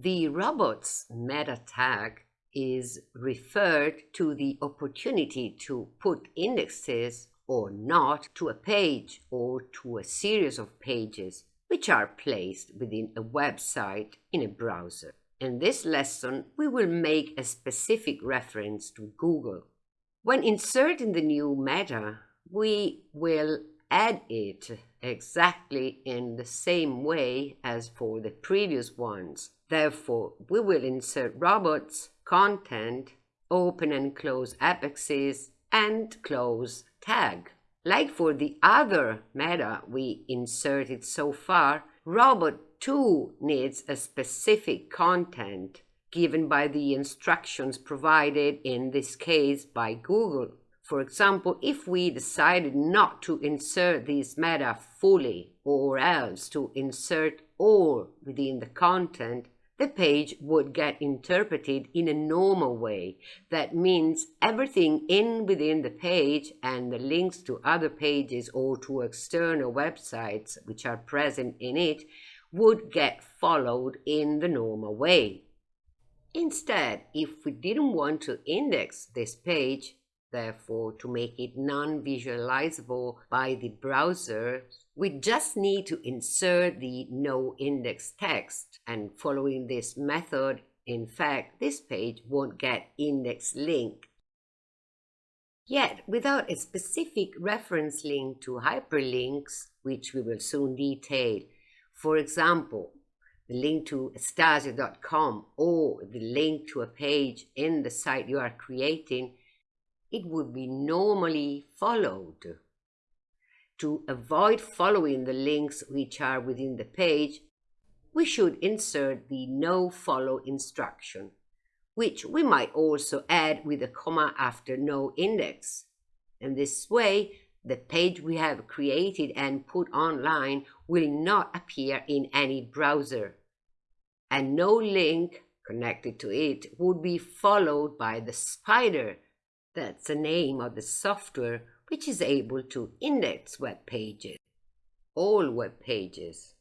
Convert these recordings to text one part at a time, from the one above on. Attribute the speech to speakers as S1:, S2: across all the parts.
S1: The robots meta tag is referred to the opportunity to put indexes or not to a page or to a series of pages which are placed within a website in a browser. In this lesson, we will make a specific reference to Google. When inserting the new meta, we will add it exactly in the same way as for the previous ones. Therefore, we will insert robots, content, open and close apexes, and close tag. Like for the other meta we inserted so far, robot 2 needs a specific content given by the instructions provided in this case by Google. For example, if we decided not to insert this meta fully or else to insert all within the content, the page would get interpreted in a normal way. That means everything in within the page and the links to other pages or to external websites which are present in it would get followed in the normal way. Instead, if we didn't want to index this page, Therefore, to make it non-visualizable by the browser, we just need to insert the no index text. And following this method, in fact, this page won't get index link. Yet, without a specific reference link to hyperlinks, which we will soon detail, for example, the link to Stasio.com or the link to a page in the site you are creating, it would be normally followed. To avoid following the links which are within the page, we should insert the no follow instruction, which we might also add with a comma after no index. In this way, the page we have created and put online will not appear in any browser, and no link connected to it would be followed by the spider that's the name of the software which is able to index web pages, all web pages.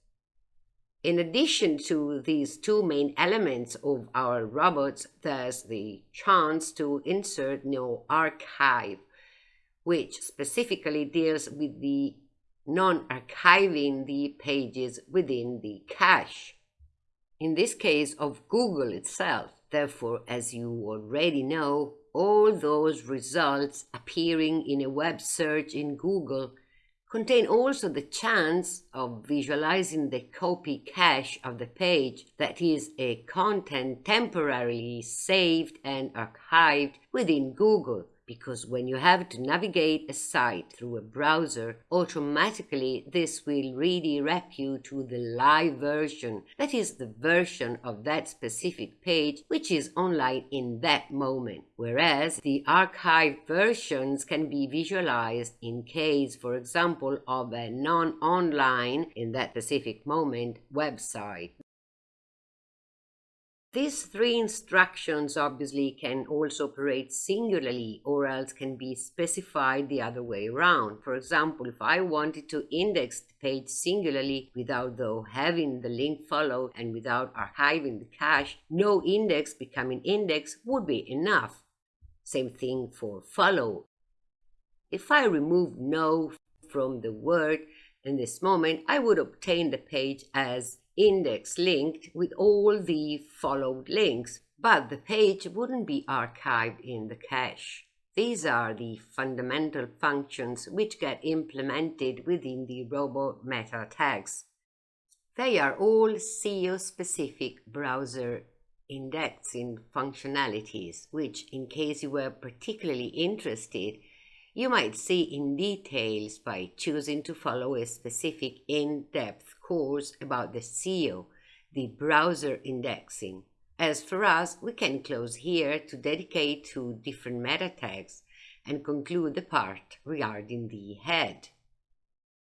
S1: In addition to these two main elements of our robots, there's the chance to insert no archive, which specifically deals with the non-archiving the pages within the cache. In this case of Google itself, therefore, as you already know, all those results appearing in a web search in Google contain also the chance of visualizing the copy cache of the page, that is, a content temporarily saved and archived within Google because when you have to navigate a site through a browser, automatically this will redirect you to the live version, that is the version of that specific page which is online in that moment, whereas the archived versions can be visualized in case, for example, of a non-online, in that specific moment, website. These three instructions obviously can also operate singularly or else can be specified the other way around. For example, if I wanted to index the page singularly without though having the link followed and without archiving the cache, no index becoming index would be enough. Same thing for follow. If I remove no from the word in this moment, I would obtain the page as index linked with all the followed links, but the page wouldn't be archived in the cache. These are the fundamental functions which get implemented within the robot meta tags. They are all SEO-specific browser indexing functionalities, which, in case you were particularly interested, you might see in details by choosing to follow a specific in-depth course about the SEO, the browser indexing. As for us, we can close here to dedicate to different meta tags and conclude the part regarding the head.